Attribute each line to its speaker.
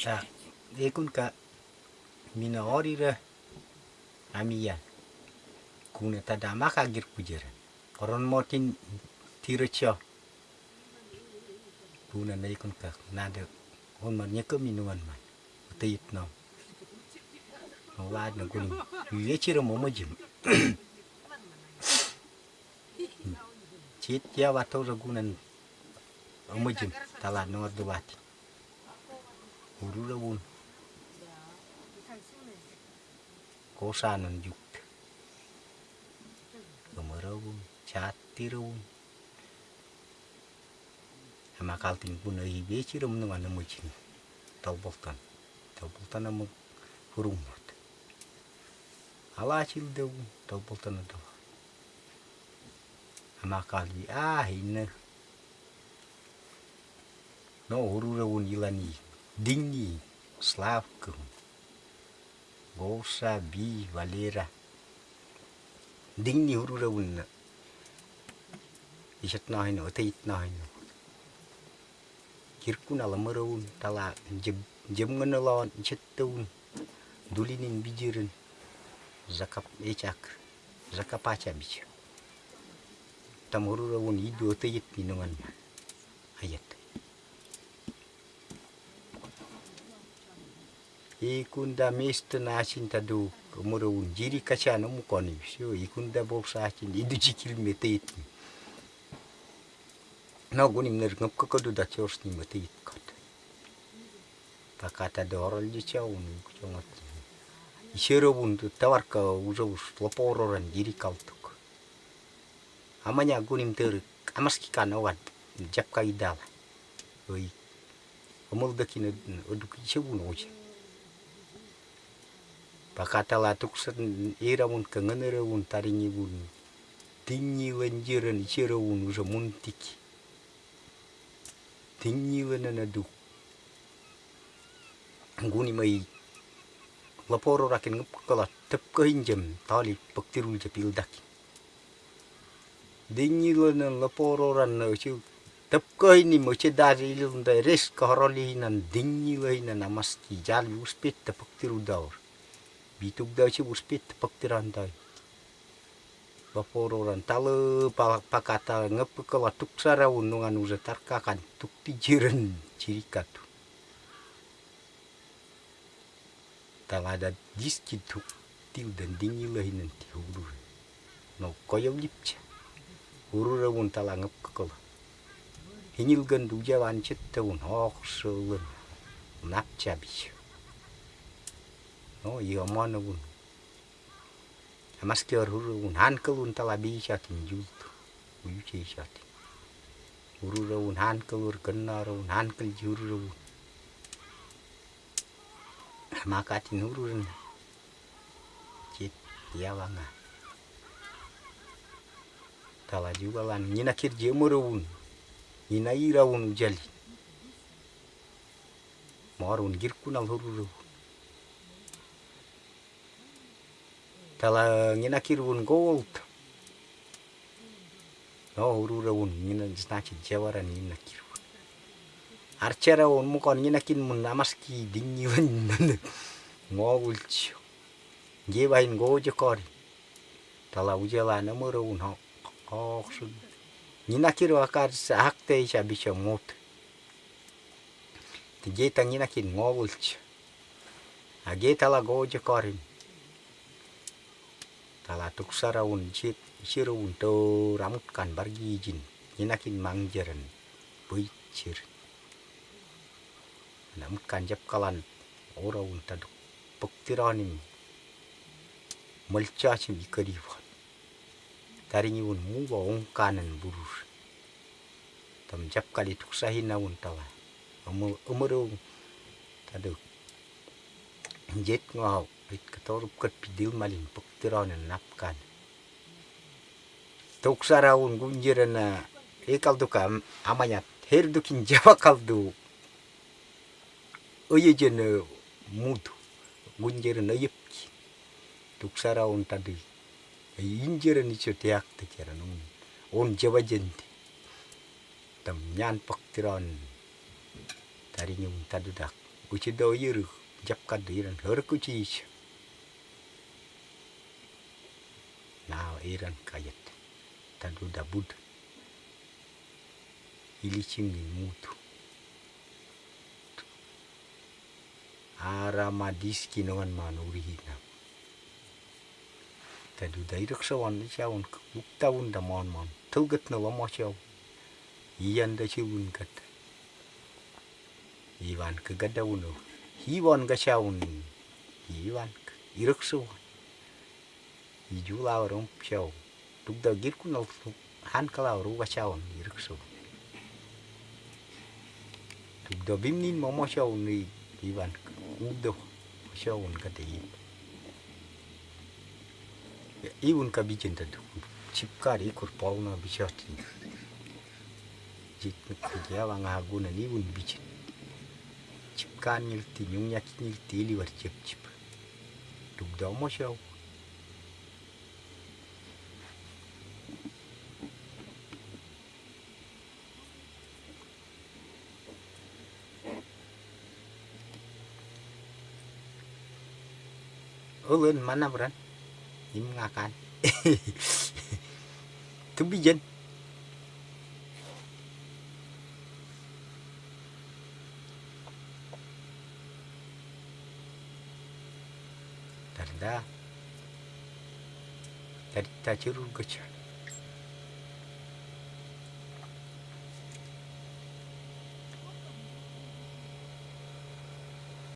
Speaker 1: Xa, econ ca minaorira amiya kuna tadama kagir pujera koron motin tira cio nai na ka ca nada on man nyaka minuan man. Utayit no. Wad na kuning. Yuye cira momo jim. Chit ya wato ragunan momo jim. Talan no dubati urura wun kosanan juk gemerawun chatirun ama kaltin pun ai be chirum nang ana mujin tauboltan tauboltan am hurumot ala chil deu tauboltan do ama kalbi ah ina no hururun ilani dingi slavkum gosa bi valera. Ding ni huru rawun isat na hino tait na hino kirkun ala marawun tala jem jem ngana lawan isat tawun dulinin bijirin zakap ecak zakap aca bija tam huru ikunda mistuna achinta du murun jiri kachana mukoni sio ikunda boksa achin idu jikil metet no gunim ner ngap ko kodu da chors ni metet kot pakata doral ji chaun chongat ishero bun tu tawarka uzaus lopororan jiri kaltuk amanya gunim ter amaski kanawan japka idala oi Amaldakine, одук иче буну очень. Pakatala tuksan era un kanganera un taringi un tingi lanjiran ichera un usa muntiki. Tingi lanana du. nguni mai laporo rakin ngapkala tep kahinjam tali paktirul japil daki. Dingi lanan laporo ran na uchu tep kahini moche dari ilunda res kahoroli hinan dingi lahinan amaski jali uspet tapaktiru daur. Bitug daw si buspit paktirantay bapororan talo pakata ngep kala tuksara unungan uza tarkakan tuk tijiren cirikatu talada diski tuk til dan dingi lahinan ti huru. No koyo lipcha huru rawun tala ngep kala hinyil gandu jawan cittawun hok sewen napcha bisyo no iya mana pun mas ke huru un han ke un tala bi chatin jut uyu che chatin huru un han ke ur kenna un han ke juru makatin huru ren cit ya wanga. Tala juga lan nyina kir je un nyina ira un jali marun girkunal huru tala ngina kirun gold no huru raun ngina snachi jawaran ngina kirun archera on mukon ngina kin mun amaski dingi ngogul chio ngebain goje kori tala ujala na muraun ho ho sun ngina kiru akar sa hakte isha bisha mot Tijeta ngina kin ngogul chio ageta la goje korin talatuk saraun chit shirun to ramut kan bargi jin inakin mangjaran buicir namut kan jap kalan oraun taduk puktiranim malchachim ikarivan taringi un muwa ongkanan burur. Tam jap kali tuk sahina un tala. Umurung taduk. Jet ngau rit katorup kat pidil malin puktiran napkan tuk saraun gunjiran na ekal duka amanya her dukin jawa kaldu. Oye jen mudu gunjiran ayepki tuk saraun tadi injiran icho tiak tekiran un on jawa jenti tam nyan puktiran iran kayat tadu da bud ili chingi mutu. Ara madiski nongan manuri hina tadu da irak sawan chawon bukta da mon mon. Tugat no mo chaw. Iyan da chibun kat iwan ke gada uno hiwan ga chawon iwan irak sawan kala ru ga chawon irak sawan tuk da bimnin mo mo chaw ni iwan udo shawun ka te iun ka bikin ta duk chipkar ikur pauna bishati jit kya wang aguna ni un bikin chipkan nyilti nyung yak nyilti li war chip chip. Duk da mo shaw ulun mana beran? Im ngakan tu bijen tarda tarita churul gacha